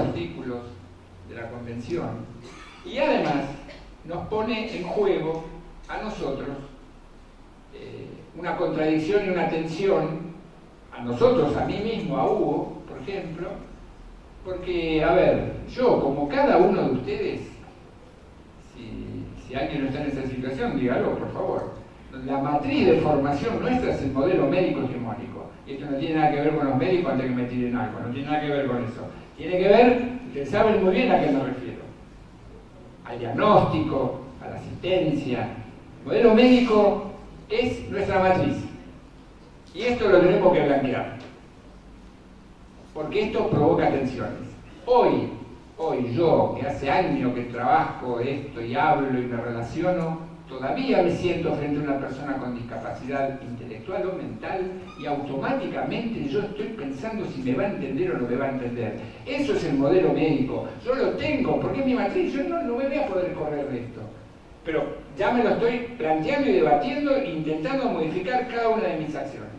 artículos de la Convención y además nos pone en juego a nosotros eh, una contradicción y una tensión, a nosotros, a mí mismo, a Hugo, por ejemplo, porque, a ver, yo como cada uno de ustedes, si, alguien no está en esa situación, dígalo, por favor, la matriz de formación nuestra es el modelo médico hegemónico. Esto no tiene nada que ver con los médicos antes que me tiren algo, no tiene nada que ver con eso. Tiene que ver, ustedes saben muy bien a qué me refiero. Al diagnóstico, a la asistencia. El modelo médico es nuestra matriz. Y esto lo tenemos que blanquear. Porque esto provoca tensiones. Hoy, hoy yo, que hace años que trabajo esto y hablo y me relaciono, todavía me siento frente a una persona con discapacidad intelectual o mental y automáticamente yo estoy pensando si me va a entender o no me va a entender. Eso es el modelo médico. Yo lo tengo, porque es mi matriz, yo no, no me voy a poder correr de esto. Pero ya me lo estoy planteando y debatiendo intentando modificar cada una de mis acciones.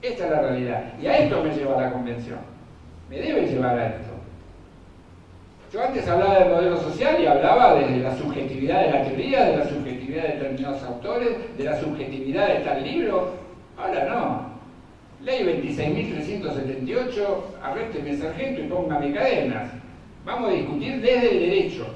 Esta es la realidad. Y a esto me lleva la convención. Me debe llevar a esto. Yo antes hablaba del modelo social y hablaba desde la subjetividad de la teoría, de la de determinados autores, de la subjetividad de tal libro. Ahora no. Ley 26.378, arrésteme sargento y póngame cadenas. Vamos a discutir desde el derecho.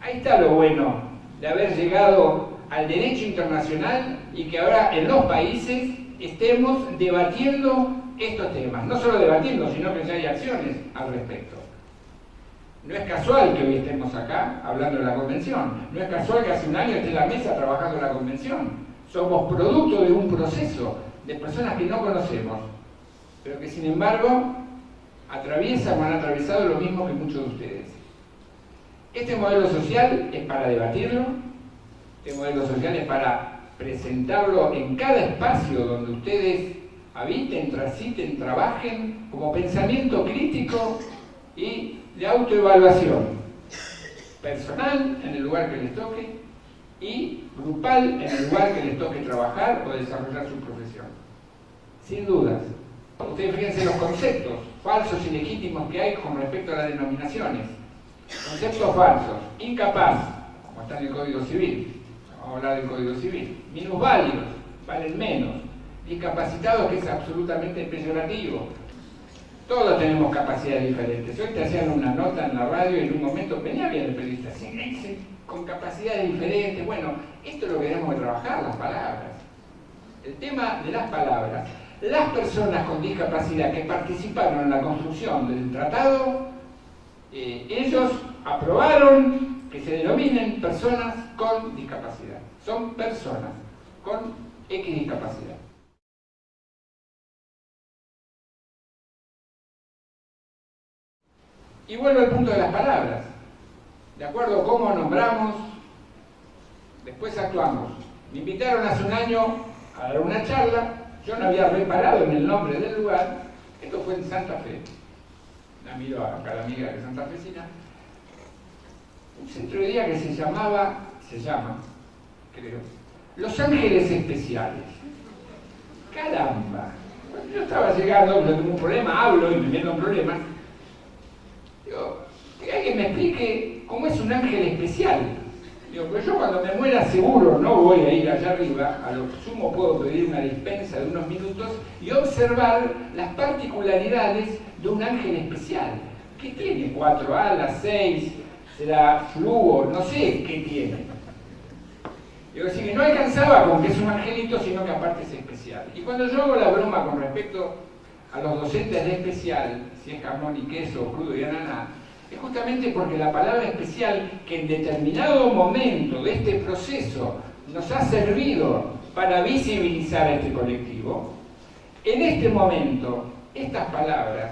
Ahí está lo bueno de haber llegado al derecho internacional y que ahora en los países estemos debatiendo estos temas. No solo debatiendo, sino que ya hay acciones al respecto. No es casual que hoy estemos acá hablando de la convención. No es casual que hace un año esté en la mesa trabajando en la convención. Somos producto de un proceso de personas que no conocemos, pero que sin embargo atraviesan o han atravesado lo mismo que muchos de ustedes. Este modelo social es para debatirlo, este modelo social es para presentarlo en cada espacio donde ustedes habiten, transiten, trabajen, como pensamiento crítico y de autoevaluación personal en el lugar que les toque y grupal en el lugar que les toque trabajar o desarrollar su profesión. Sin dudas. Ustedes fíjense los conceptos falsos y legítimos que hay con respecto a las denominaciones. Conceptos falsos. Incapaz, como está en el Código Civil. Vamos a hablar del Código Civil. Minusválidos, valen menos. Discapacitados, que es absolutamente peyorativo todos tenemos capacidades diferentes. Hoy te hacían una nota en la radio y en un momento venía bien el periodista, con capacidades diferentes. Bueno, esto es lo que tenemos que trabajar, las palabras. El tema de las palabras. Las personas con discapacidad que participaron en la construcción del tratado, eh, ellos aprobaron que se denominen personas con discapacidad. Son personas con X discapacidad. Y vuelvo al punto de las palabras. De acuerdo a cómo nombramos, después actuamos. Me invitaron hace un año a dar una charla, yo no había reparado en el nombre del lugar, esto fue en Santa Fe. La miro acá la amiga de Santa Fecina. Un centro de día que se llamaba, se llama, creo, Los Ángeles Especiales. Caramba. Yo estaba llegando, no tengo un problema, hablo y me meto un problema, que alguien me explique cómo es un ángel especial. Digo, pues yo cuando me muera seguro no voy a ir allá arriba, a lo sumo puedo pedir una dispensa de unos minutos y observar las particularidades de un ángel especial. ¿Qué tiene? ¿Cuatro alas? ¿Seis? ¿Será fluo? No sé qué tiene. Digo, que no alcanzaba con que es un angelito, sino que aparte es especial. Y cuando yo hago la broma con respecto a los docentes de especial, si es jamón y queso, crudo y ananá, es justamente porque la palabra especial que en determinado momento de este proceso nos ha servido para visibilizar a este colectivo, en este momento estas palabras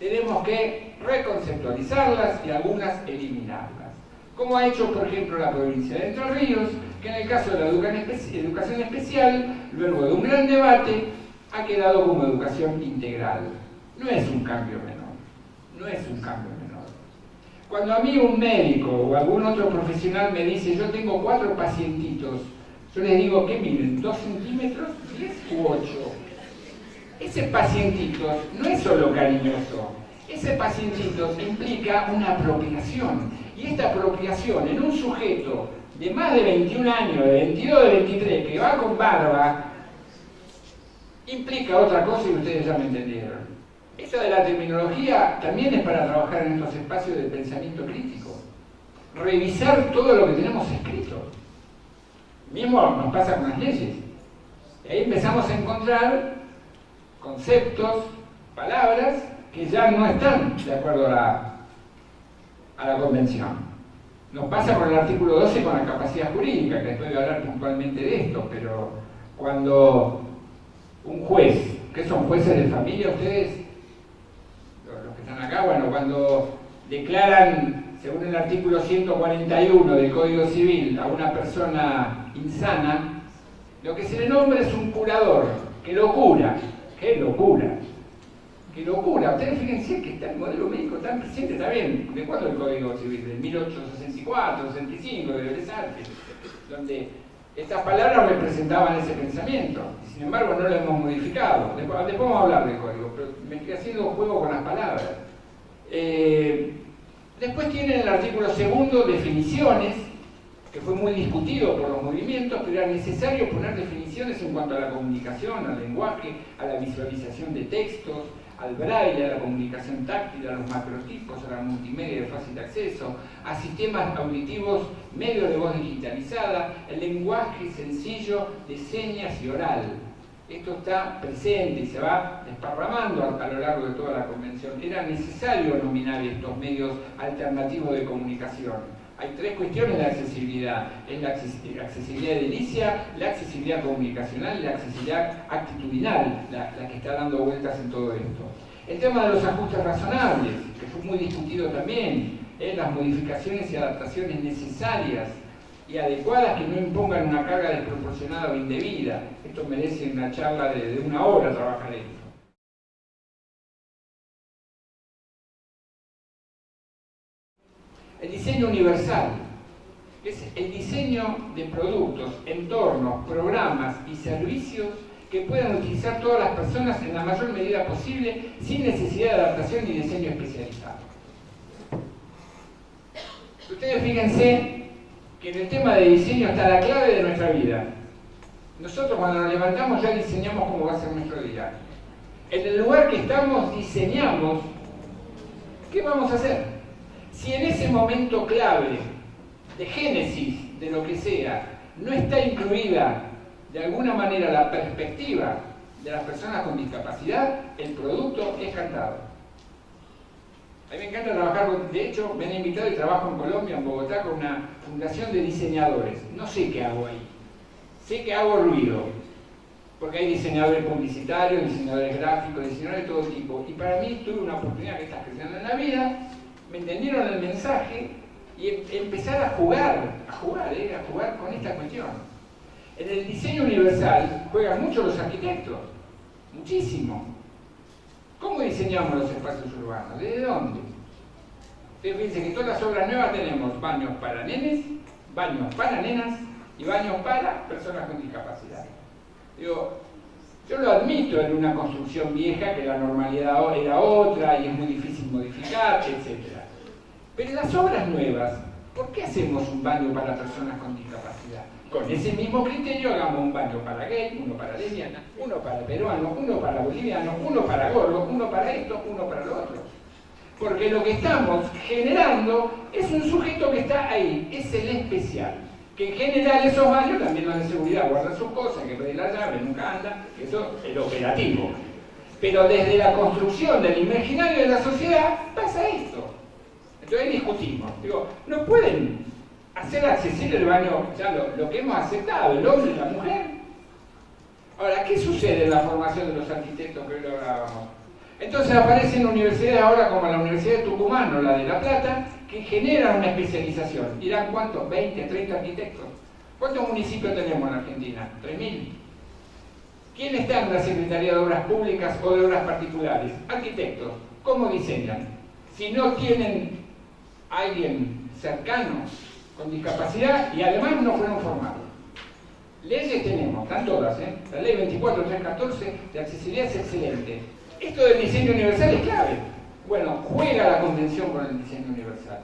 tenemos que reconceptualizarlas y algunas eliminarlas. Como ha hecho, por ejemplo, la provincia de Entre Ríos, que en el caso de la educación especial, luego de un gran debate, ha quedado como educación integral. No es un cambio menor, no es un cambio menor. Cuando a mí un médico o algún otro profesional me dice, yo tengo cuatro pacientitos, yo les digo, ¿qué miden? ¿Dos centímetros? ¿Diez u ocho? ese pacientitos no es solo cariñoso, ese pacientitos implica una apropiación. Y esta apropiación en un sujeto de más de 21 años, de 22, de 23, que va con barba, implica otra cosa y ustedes ya me entendieron. Esto de la terminología también es para trabajar en estos espacios de pensamiento crítico. Revisar todo lo que tenemos escrito. Mismo nos pasa con las leyes. Y ahí empezamos a encontrar conceptos, palabras que ya no están de acuerdo a la, a la convención. Nos pasa con el artículo 12 con la capacidad jurídica, que después voy a hablar puntualmente de esto, pero cuando un juez, que son jueces de familia ustedes, los que están acá, bueno, cuando declaran, según el artículo 141 del Código Civil, a una persona insana, lo que se le nombra es un curador, que lo cura. ¡Qué locura! ¡Qué locura! Ustedes fíjense que está el modelo médico tan presente, bien, ¿de cuándo el Código Civil? ¿De 1864, 65, de Bellas Artes? Donde estas palabras representaban ese pensamiento, y sin embargo no lo hemos modificado. Después, vamos a hablar del código, pero me estoy haciendo juego con las palabras. Eh, después tienen el artículo segundo definiciones, que fue muy discutido por los movimientos, pero era necesario poner definiciones en cuanto a la comunicación, al lenguaje, a la visualización de textos, al braille, a la comunicación táctil, a los macrotipos, a la multimedia de fácil acceso, a sistemas auditivos, medios de voz digitalizada, el lenguaje sencillo de señas y oral. Esto está presente y se va desparramando a, lo largo de toda la convención. Era necesario nominar estos medios alternativos de comunicación hay tres cuestiones de accesibilidad. Es la accesibilidad edilicia, la accesibilidad comunicacional y la accesibilidad actitudinal, la, que está dando vueltas en todo esto. El tema de los ajustes razonables, que fue muy discutido también, ¿eh? las modificaciones y adaptaciones necesarias y adecuadas que no impongan una carga desproporcionada o indebida. Esto merece una charla de, de una hora trabajar esto. El diseño universal es el diseño de productos, entornos, programas y servicios que puedan utilizar todas las personas en la mayor medida posible sin necesidad de adaptación ni diseño especializado. Ustedes fíjense que en el tema de diseño está la clave de nuestra vida. Nosotros cuando nos levantamos ya diseñamos cómo va a ser nuestro día. En el lugar que estamos diseñamos qué vamos a hacer. Si en ese momento clave de génesis de lo que sea no está incluida de alguna manera la perspectiva de las personas con discapacidad, el producto es cantado. A mí me encanta trabajar, con, de hecho me han invitado y trabajo en Colombia, en Bogotá, con una fundación de diseñadores. No sé qué hago ahí. Sé que hago ruido, porque hay diseñadores publicitarios, diseñadores gráficos, diseñadores de todo tipo. Y para mí tuve una oportunidad que está creciendo en la vida me entendieron el mensaje y em, empezar a jugar, a jugar, eh, a jugar con esta cuestión. En el diseño universal juegan mucho los arquitectos, muchísimo. ¿Cómo diseñamos los espacios urbanos? ¿Desde dónde? Ustedes fíjense que todas las obras nuevas tenemos baños para nenes, baños para nenas y baños para personas con discapacidad. Digo, yo lo admito en una construcción vieja que la normalidad era otra y es muy difícil modificar, etc. Pero en las obras nuevas, ¿por qué hacemos un baño para personas con discapacidad? Con ese mismo criterio hagamos un baño para gay, uno para lesbiana, uno para peruano, uno para boliviano, uno para gordo, uno para esto, uno para lo otro. Porque lo que estamos generando es un sujeto que está ahí, es el especial. Que en general esos baños, también los de seguridad guardan sus cosas, que pedir la llave, nunca anda, eso es el operativo. Pero desde la construcción del imaginario de la sociedad pasa esto. Entonces discutimos. Digo, no pueden hacer accesible el baño, ya lo, que hemos aceptado, el hombre y la mujer. Ahora, ¿qué sucede en la formación de los arquitectos que hoy lo hablábamos? Entonces aparecen universidades ahora como la Universidad de Tucumán o la de La Plata, que generan una especialización. ¿Dirán cuántos? ¿20, 30 arquitectos? ¿Cuántos municipios tenemos en Argentina? ¿3.000? ¿Quién está en la Secretaría de Obras Públicas o de Obras Particulares? Arquitectos. ¿Cómo diseñan? Si no tienen alguien cercano con discapacidad y además no fueron formados. Leyes tenemos, están todas, ¿eh? La ley 24314 de accesibilidad es excelente. Esto del diseño universal es clave. Bueno, juega la convención con el diseño universal.